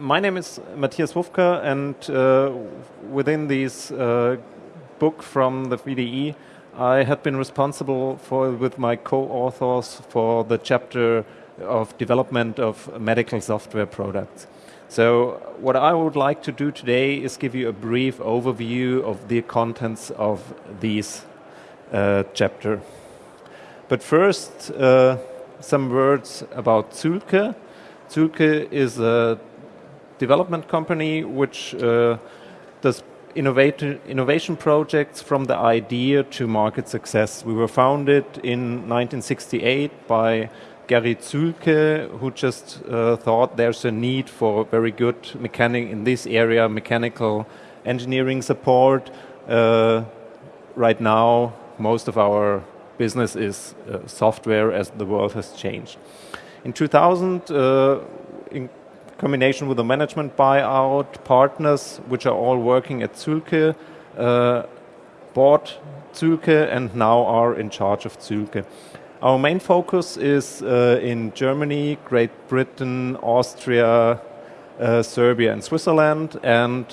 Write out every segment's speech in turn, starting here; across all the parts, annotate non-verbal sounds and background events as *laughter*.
my name is Matthias Wufka, and uh, within this uh, book from the VDE, I had been responsible for, with my co-authors, for the chapter of development of medical software products. So what I would like to do today is give you a brief overview of the contents of this uh, chapter. But first, uh, some words about Zulke. Zühlke is a development company which uh, does innovation projects from the idea to market success. We were founded in 1968 by Gary Zühlke, who just uh, thought there's a need for very good mechanic in this area, mechanical engineering support. Uh, right now, most of our business is uh, software as the world has changed. In 2000, uh, combination with a management buyout, partners, which are all working at Zühlke, uh, bought Zühlke and now are in charge of Zühlke. Our main focus is uh, in Germany, Great Britain, Austria, uh, Serbia and Switzerland. And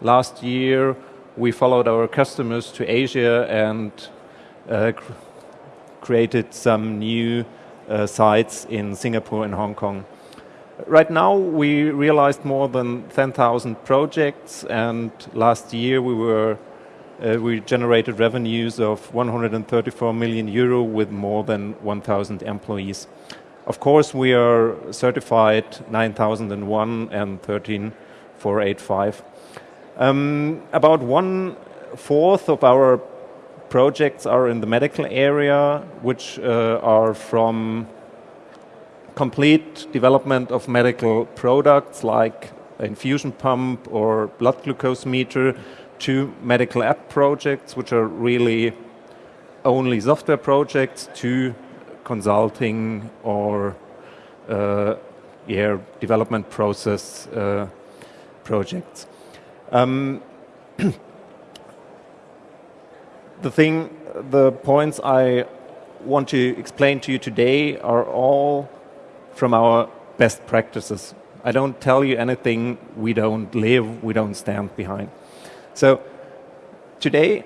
last year we followed our customers to Asia and uh, cr created some new uh, sites in Singapore and Hong Kong. Right now we realized more than 10,000 projects and last year we were uh, we generated revenues of 134 million euro with more than 1,000 employees. Of course, we are certified 9001 and 13485. Um, about one fourth of our projects are in the medical area, which uh, are from complete development of medical products like infusion pump or blood glucose meter to medical app projects, which are really only software projects, to consulting or uh, yeah, development process uh, projects. Um, *clears throat* the thing, the points I want to explain to you today are all from our best practices. I don't tell you anything we don't live, we don't stand behind. So today,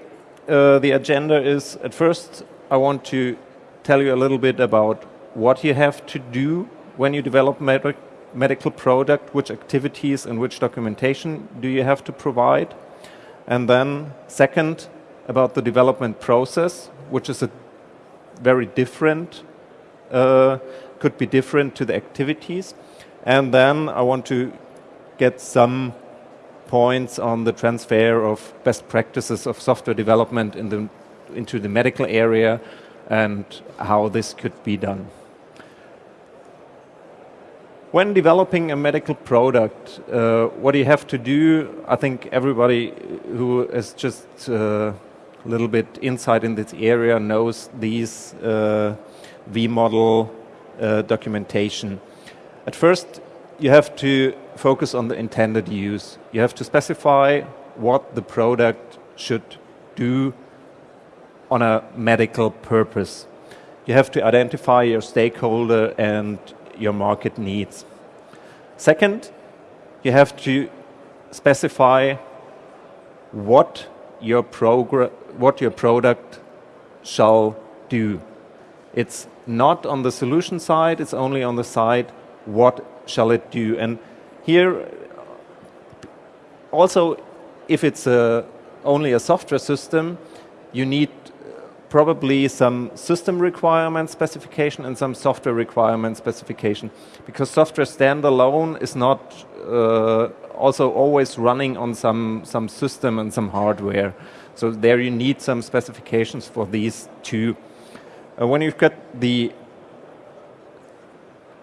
uh, the agenda is at first, I want to tell you a little bit about what you have to do when you develop med medical product, which activities and which documentation do you have to provide. And then second, about the development process, which is a very different, uh, could be different to the activities. And then I want to get some points on the transfer of best practices of software development in the, into the medical area and how this could be done. When developing a medical product, uh, what you have to do, I think everybody who is just uh, a little bit inside in this area knows these uh, V-model uh, documentation. At first, you have to focus on the intended use. You have to specify what the product should do on a medical purpose. You have to identify your stakeholder and your market needs. Second, you have to specify what your, what your product shall do. It's not on the solution side, it's only on the side what shall it do. And here, also, if it's a, only a software system, you need probably some system requirement specification and some software requirement specification. Because software standalone is not uh, also always running on some, some system and some hardware. So there you need some specifications for these two. Uh, when you've got the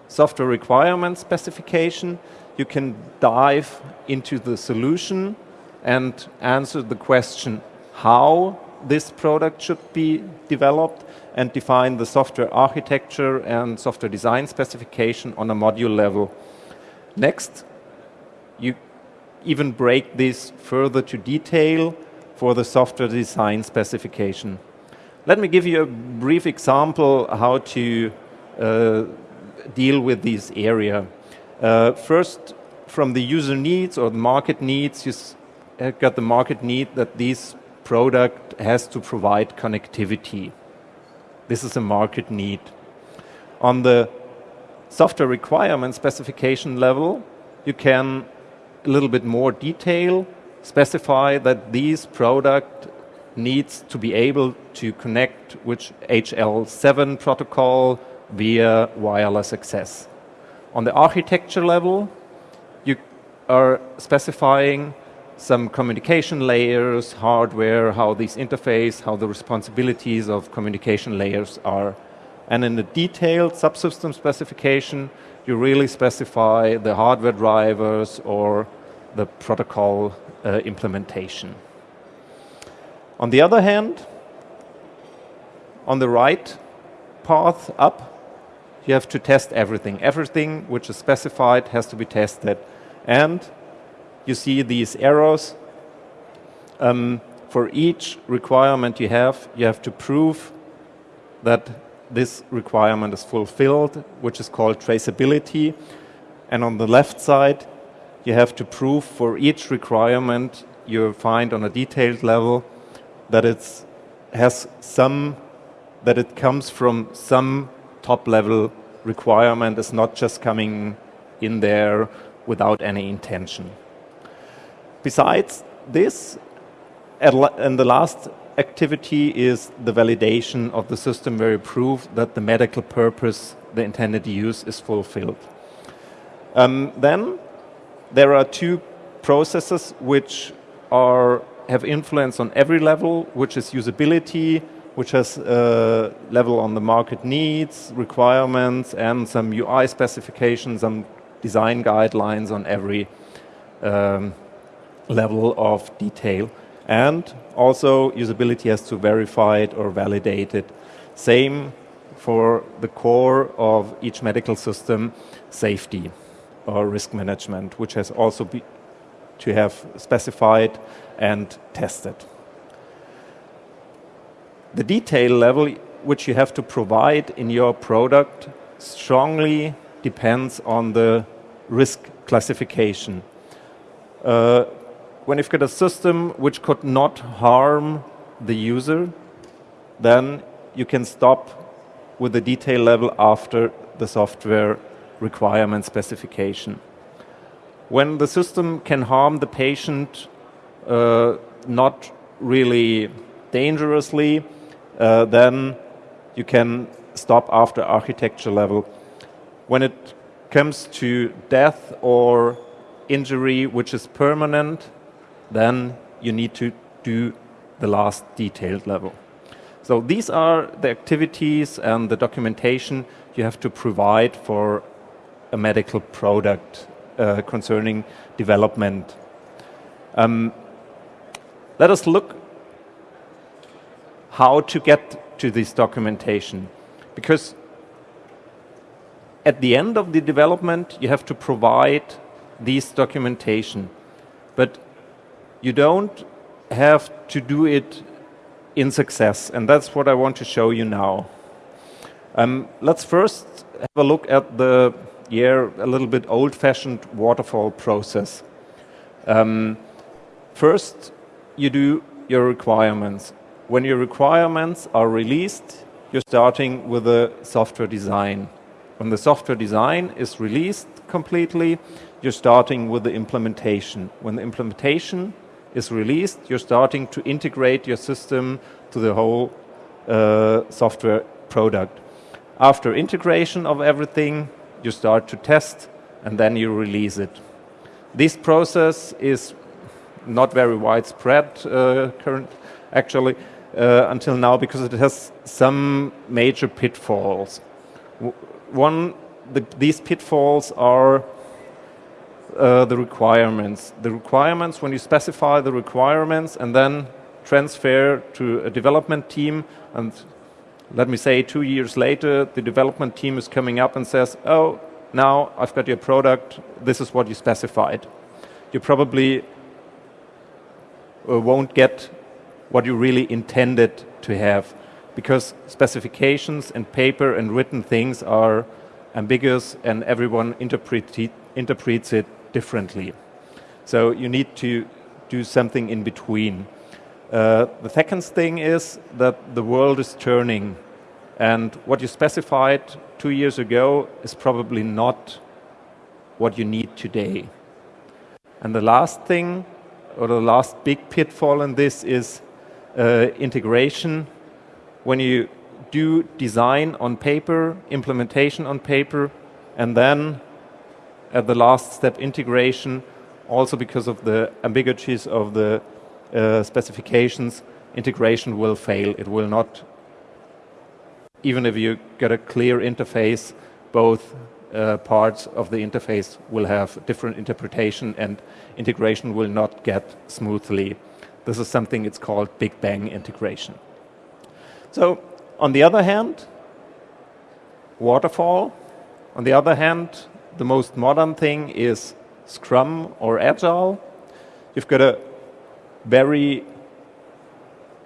software requirement specification, you can dive into the solution and answer the question how this product should be developed and define the software architecture and software design specification on a module level. Next, you even break this further to detail for the software design specification. Let me give you a brief example how to uh, deal with this area. Uh, first, from the user needs or the market needs, you've got the market need that this product has to provide connectivity. This is a market need. On the software requirement specification level, you can a little bit more detail specify that this product needs to be able to connect with HL7 protocol via wireless access. On the architecture level, you are specifying some communication layers, hardware, how these interface, how the responsibilities of communication layers are. And in the detailed subsystem specification, you really specify the hardware drivers or the protocol uh, implementation. On the other hand, on the right path up, you have to test everything. Everything which is specified has to be tested. And you see these arrows. Um, for each requirement you have, you have to prove that this requirement is fulfilled, which is called traceability. And on the left side, you have to prove for each requirement you find on a detailed level that it has some, that it comes from some top level requirement, is not just coming in there without any intention. Besides this, and the last activity is the validation of the system where you prove that the medical purpose, the intended use, is fulfilled. Um, then there are two processes which are have influence on every level, which is usability, which has a level on the market needs, requirements, and some UI specifications, some design guidelines on every um, level of detail. And also usability has to verify it or validate it. Same for the core of each medical system, safety or risk management, which has also to have specified and tested. The detail level which you have to provide in your product strongly depends on the risk classification. Uh, when you've got a system which could not harm the user, then you can stop with the detail level after the software requirement specification. When the system can harm the patient uh, not really dangerously, uh, then you can stop after architecture level. When it comes to death or injury which is permanent, then you need to do the last detailed level. So these are the activities and the documentation you have to provide for a medical product uh, concerning development. Um, let us look how to get to this documentation. Because at the end of the development, you have to provide this documentation. But you don't have to do it in success. And that's what I want to show you now. Um, let's first have a look at the yeah, a little bit old-fashioned waterfall process. Um, first, you do your requirements. When your requirements are released, you're starting with the software design. When the software design is released completely, you're starting with the implementation. When the implementation is released, you're starting to integrate your system to the whole uh, software product. After integration of everything, you start to test and then you release it. This process is not very widespread uh, current, actually uh, until now because it has some major pitfalls. One, the, these pitfalls are uh, the requirements. The requirements, when you specify the requirements and then transfer to a development team, and let me say two years later, the development team is coming up and says, oh, now I've got your product, this is what you specified. You probably uh, won't get what you really intended to have because specifications and paper and written things are ambiguous and everyone interpret interprets it differently. So you need to do something in between. Uh, the second thing is that the world is turning, and what you specified two years ago is probably not what you need today. And the last thing, or the last big pitfall in this is uh, integration. When you do design on paper, implementation on paper, and then at the last step integration, also because of the ambiguities of the uh, specifications, integration will fail. It will not, even if you get a clear interface, both uh, parts of the interface will have different interpretation and integration will not get smoothly. This is something it's called Big Bang integration. So on the other hand, waterfall. On the other hand, the most modern thing is Scrum or Agile. You've got a very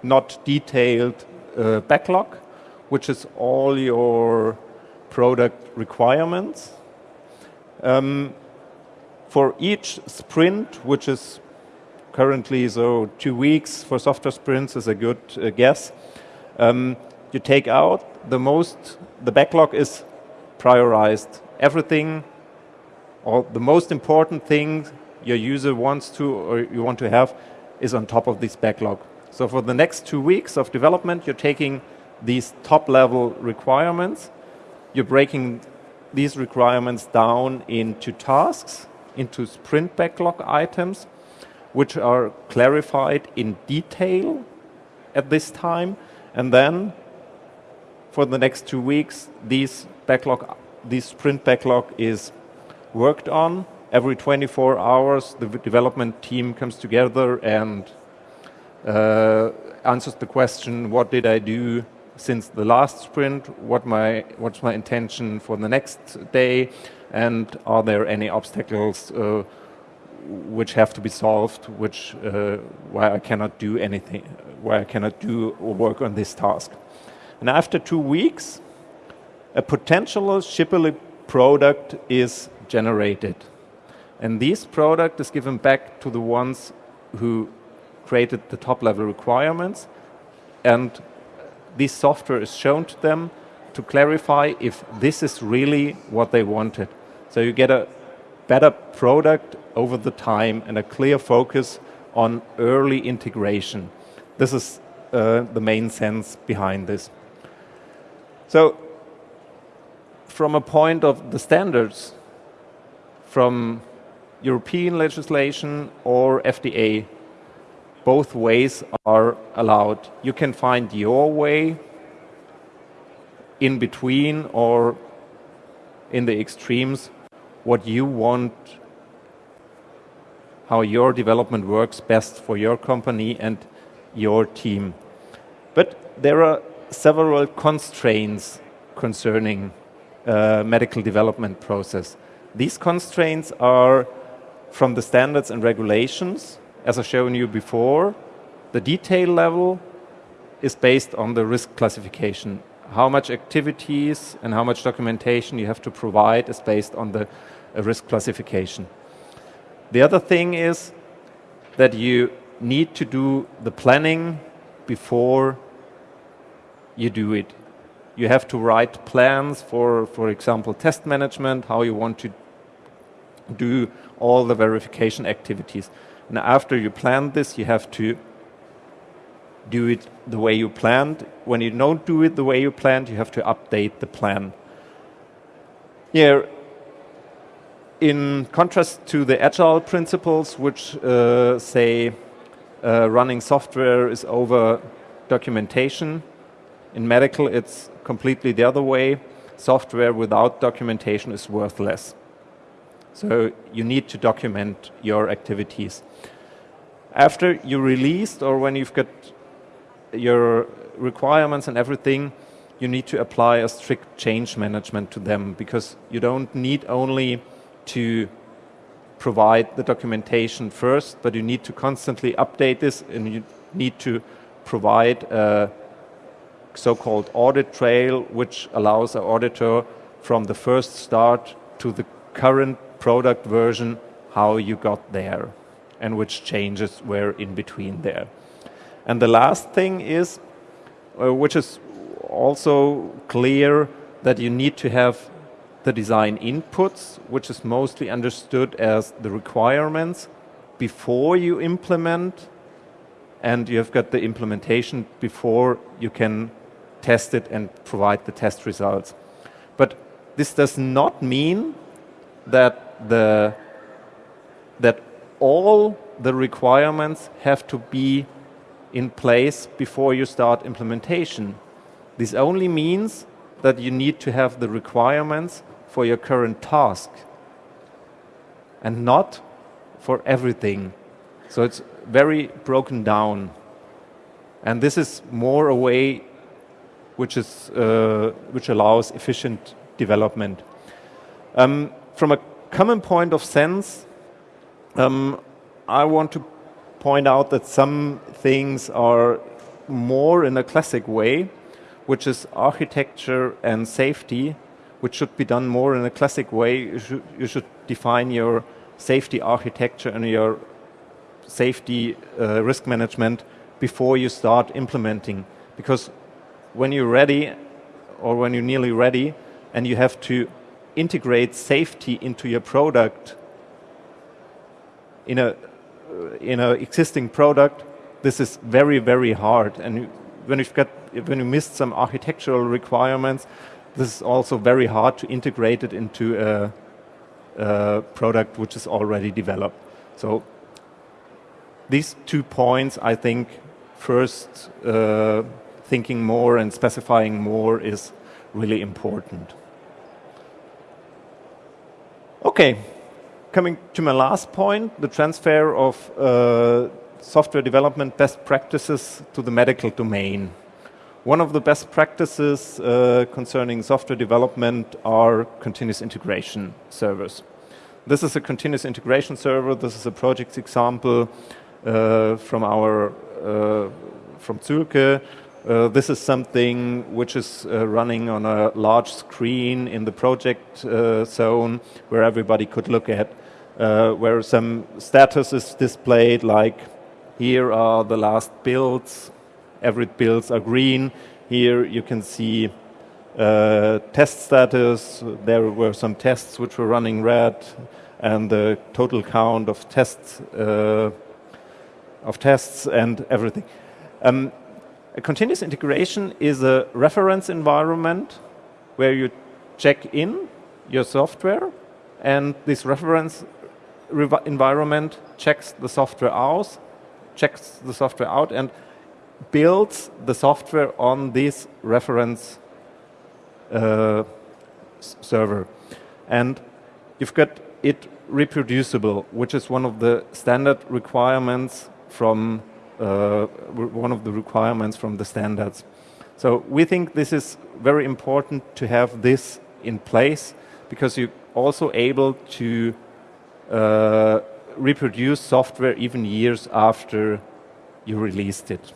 not detailed uh, backlog, which is all your product requirements. Um, for each sprint, which is currently so two weeks for software sprints is a good uh, guess, um, you take out the most, the backlog is prioritized. Everything or the most important thing your user wants to or you want to have is on top of this backlog. So for the next two weeks of development, you're taking these top level requirements, you're breaking these requirements down into tasks, into sprint backlog items, which are clarified in detail at this time. And then for the next two weeks, these backlog, this sprint backlog is worked on. Every 24 hours, the development team comes together and uh, answers the question, what did I do since the last sprint? What my, what's my intention for the next day? And are there any obstacles uh, which have to be solved, which uh, why I cannot do anything, why I cannot do or work on this task? And after two weeks, a potential shippable product is generated. And this product is given back to the ones who created the top level requirements. And this software is shown to them to clarify if this is really what they wanted. So you get a better product over the time and a clear focus on early integration. This is uh, the main sense behind this. So from a point of the standards, from European legislation or FDA. Both ways are allowed. You can find your way in between or in the extremes what you want, how your development works best for your company and your team. But there are several constraints concerning uh, medical development process. These constraints are from the standards and regulations, as I've shown you before. The detail level is based on the risk classification. How much activities and how much documentation you have to provide is based on the uh, risk classification. The other thing is that you need to do the planning before you do it. You have to write plans for, for example, test management, how you want to do all the verification activities. And after you plan this, you have to do it the way you planned. When you don't do it the way you planned, you have to update the plan. Yeah, in contrast to the agile principles, which uh, say uh, running software is over documentation, in medical it's completely the other way. Software without documentation is worthless. So you need to document your activities. After you released or when you've got your requirements and everything, you need to apply a strict change management to them because you don't need only to provide the documentation first, but you need to constantly update this and you need to provide a so-called audit trail which allows an auditor from the first start to the current product version how you got there and which changes were in between there. And the last thing is, uh, which is also clear, that you need to have the design inputs, which is mostly understood as the requirements before you implement, and you have got the implementation before you can test it and provide the test results. But this does not mean that the that all the requirements have to be in place before you start implementation. This only means that you need to have the requirements for your current task and not for everything. So it's very broken down. And this is more a way which, is, uh, which allows efficient development. Um, from a common point of sense, um, I want to point out that some things are more in a classic way, which is architecture and safety, which should be done more in a classic way. You should, you should define your safety architecture and your safety uh, risk management before you start implementing. Because when you're ready, or when you're nearly ready, and you have to integrate safety into your product in a in an existing product, this is very very hard. And when you've got when you missed some architectural requirements, this is also very hard to integrate it into a, a product which is already developed. So these two points, I think, first uh, thinking more and specifying more is really important. Okay, coming to my last point, the transfer of uh, software development best practices to the medical domain. One of the best practices uh, concerning software development are continuous integration servers. This is a continuous integration server. This is a project example uh, from our uh, from Zühlke. Uh, this is something which is uh, running on a large screen in the project uh, zone where everybody could look at, where some status is displayed like here are the last builds, every builds are green. Here you can see uh, test status. There were some tests which were running red, and the total count of tests uh, of tests and everything. Um, a continuous integration is a reference environment where you check in your software, and this reference environment checks the software out, checks the software out, and builds the software on this reference uh, server. And you've got it reproducible, which is one of the standard requirements from one of the requirements from the standards. So we think this is very important to have this in place because you're also able to uh, reproduce software even years after you released it.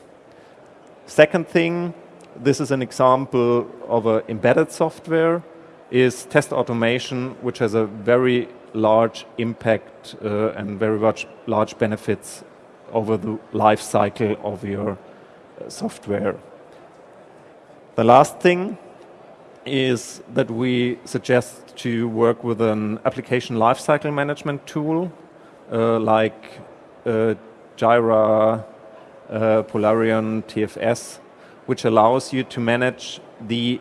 Second thing, this is an example of an embedded software, is test automation, which has a very large impact uh, and very large benefits over the life cycle of your uh, software. The last thing is that we suggest to work with an application lifecycle management tool uh, like uh, Jira, uh, Polarion TFS, which allows you to manage the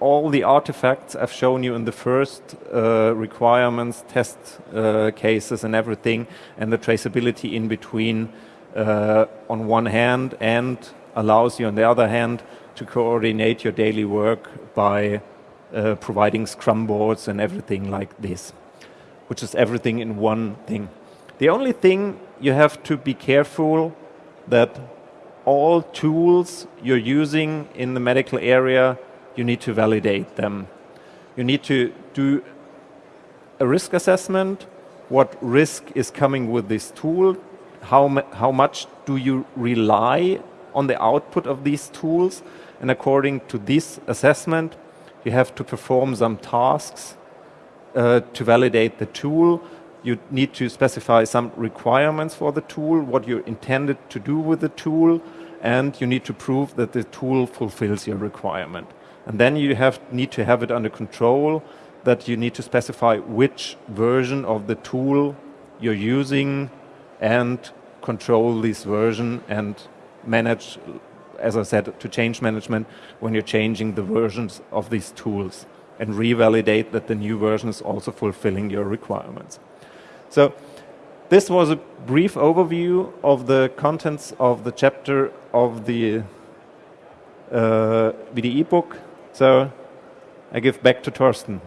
all the artifacts I've shown you in the first uh, requirements, test uh, cases and everything, and the traceability in between uh, on one hand, and allows you on the other hand to coordinate your daily work by uh, providing scrum boards and everything like this, which is everything in one thing. The only thing you have to be careful that all tools you're using in the medical area you need to validate them. You need to do a risk assessment, what risk is coming with this tool, how, how much do you rely on the output of these tools, and according to this assessment, you have to perform some tasks uh, to validate the tool, you need to specify some requirements for the tool, what you intended to do with the tool, and you need to prove that the tool fulfills your requirement. And then you have, need to have it under control that you need to specify which version of the tool you're using and control this version and manage, as I said, to change management when you're changing the versions of these tools and revalidate that the new version is also fulfilling your requirements. So this was a brief overview of the contents of the chapter of the uh, VDE book. So I give back to Torsten.